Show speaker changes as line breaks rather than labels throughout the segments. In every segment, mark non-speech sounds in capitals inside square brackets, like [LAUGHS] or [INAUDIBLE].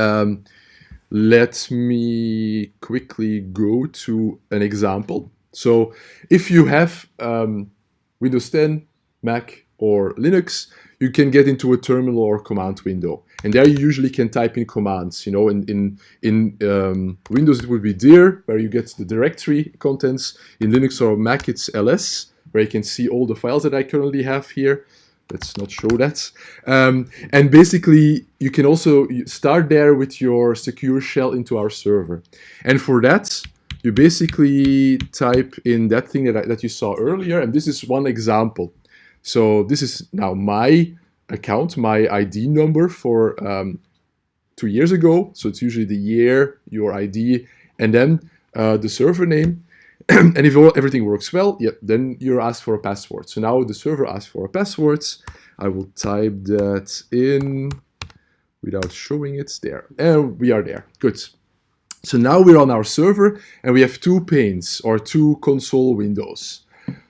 Um, let me quickly go to an example. So if you have um, Windows 10, Mac, or Linux, you can get into a terminal or command window. And there you usually can type in commands. You know, in, in, in um, Windows it would be dir, where you get the directory contents. In Linux or Mac it's ls, where you can see all the files that I currently have here. Let's not show that. Um, and basically, you can also start there with your secure shell into our server. And for that, you basically type in that thing that, I, that you saw earlier, and this is one example. So this is now my account, my ID number for um, two years ago. So it's usually the year, your ID, and then uh, the server name. [CLEARS THROAT] and if everything works well, yeah, then you're asked for a password. So now the server asks for a password. I will type that in without showing it there. And we are there. Good. So now we're on our server and we have two panes or two console windows.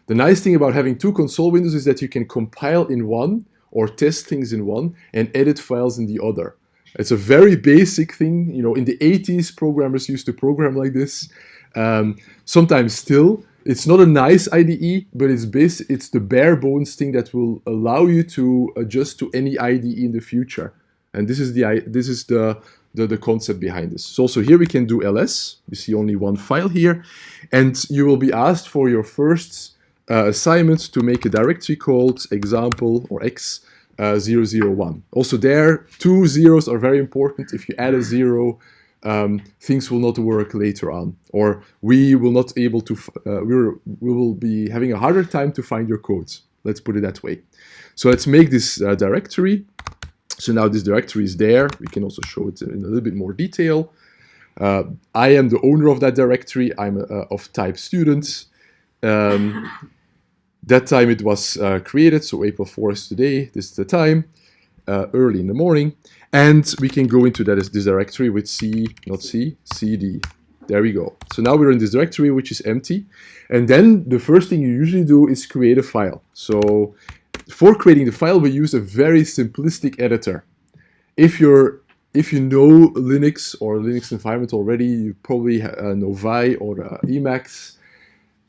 The nice thing about having two console windows is that you can compile in one or test things in one and edit files in the other. It's a very basic thing. You know, in the 80s, programmers used to program like this. Um, sometimes still, it's not a nice IDE, but it's base, it's the bare bones thing that will allow you to adjust to any IDE in the future. And this is the this is the the, the concept behind this. So also here we can do ls. You see only one file here, and you will be asked for your first uh, assignment to make a directory called example or x uh, 001. Also there, two zeros are very important. If you add a zero, um, things will not work later on, or we will not able to, uh, we will be having a harder time to find your codes. Let's put it that way. So let's make this uh, directory. So now this directory is there. We can also show it in a little bit more detail. Uh, I am the owner of that directory. I'm uh, of type student. Um, that time it was uh, created, so April 4th is today. This is the time, uh, early in the morning. And we can go into that this directory with C, not C, CD. There we go. So now we're in this directory, which is empty. And then the first thing you usually do is create a file. So for creating the file, we use a very simplistic editor. If you're if you know Linux or Linux environment already, you probably uh, know Vi or uh, Emacs.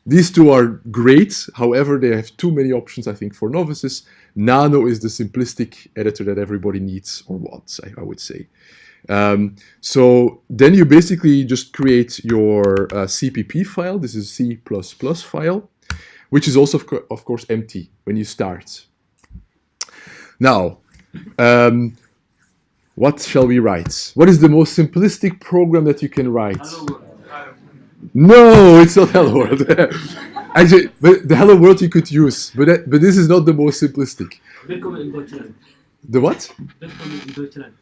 These two are great, however, they have too many options, I think, for novices. Nano is the simplistic editor that everybody needs or wants, I, I would say. Um, so then you basically just create your uh, CPP file. This is C++ file, which is also, of, co of course, empty when you start. Now, um, what shall we write? What is the most simplistic program that you can write? No, it's not Hello World. [LAUGHS] Actually, but the Hello World you could use, but that, but this is not the most simplistic.
Willkommen in Deutschland.
The what?
Willkommen in Deutschland.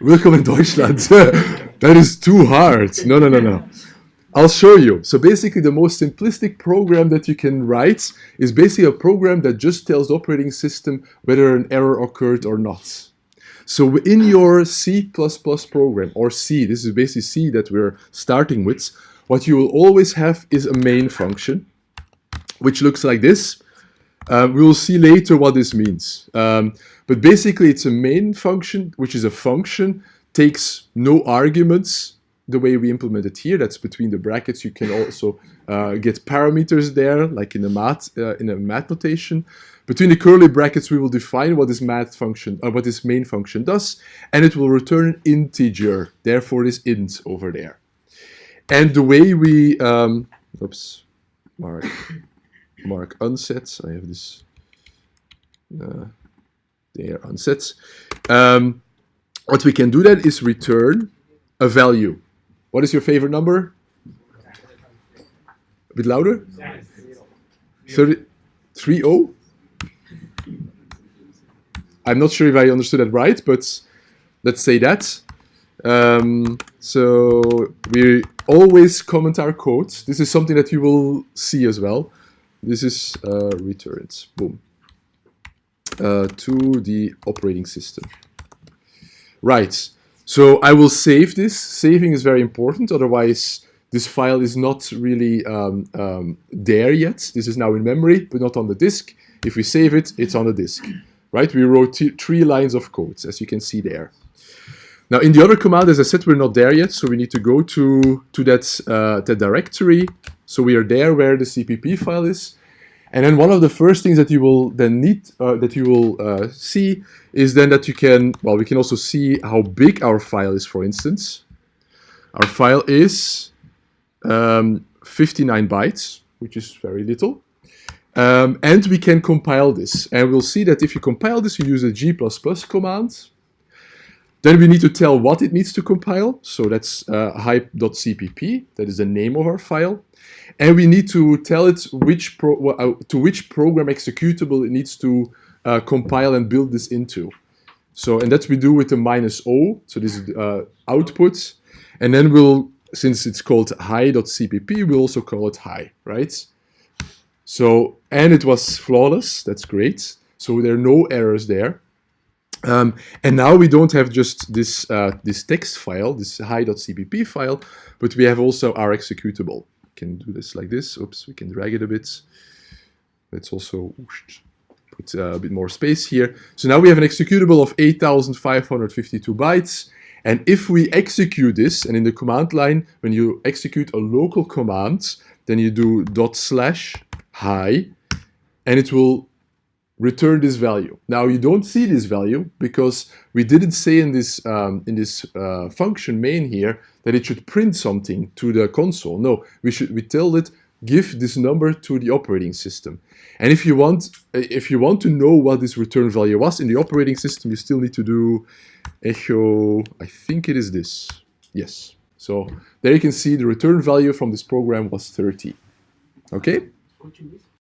Welcome in Deutschland. [LAUGHS] that is too hard. No, no, no, no. I'll show you. So basically the most simplistic program that you can write is basically a program that just tells the operating system whether an error occurred or not. So in your C++ program, or C, this is basically C that we're starting with, what you will always have is a main function, which looks like this. Uh, we will see later what this means. Um, but basically it's a main function, which is a function, takes no arguments, the way we implement it here. That's between the brackets. You can also uh, get parameters there, like in a math uh, in a math notation. Between the curly brackets, we will define what this math function or uh, what this main function does, and it will return an integer. Therefore, this int over there. And the way we, um, oops, mark, mark unset. I have this uh, there unset. Um, what we can do then is return a value. What is your favorite number? A bit louder? 30, 3 0? I'm not sure if I understood that right, but let's say that. Um, so we always comment our code. This is something that you will see as well. This is uh, returns, boom, uh, to the operating system. Right, so I will save this. Saving is very important, otherwise this file is not really um, um, there yet. This is now in memory, but not on the disk. If we save it, it's on the disk, right? We wrote three lines of code, as you can see there. Now in the other command, as I said, we're not there yet, so we need to go to, to that, uh, that directory. So we are there where the CPP file is. And then one of the first things that you will then need, uh, that you will uh, see is then that you can, well, we can also see how big our file is, for instance. Our file is um, 59 bytes, which is very little. Um, and we can compile this. And we'll see that if you compile this, you use a G++ command. Then we need to tell what it needs to compile. So that's uh, hi.cpp, that is the name of our file. And we need to tell it which uh, to which program executable it needs to uh, compile and build this into. So, and that we do with the minus O, so this is uh, output. And then we'll, since it's called hi.cpp, we'll also call it hi, right? So, and it was flawless, that's great. So there are no errors there. Um, and now we don't have just this, uh, this text file, this hi.cpp file, but we have also our executable. We can do this like this. Oops, we can drag it a bit. Let's also put uh, a bit more space here. So now we have an executable of 8,552 bytes. And if we execute this, and in the command line, when you execute a local command, then you do dot slash hi, and it will return this value. Now you don't see this value because we didn't say in this um, in this uh, function main here that it should print something to the console. No, we should we tell it give this number to the operating system. And if you want if you want to know what this return value was in the operating system, you still need to do echo. I think it is this. Yes. So there you can see the return value from this program was 30. Okay.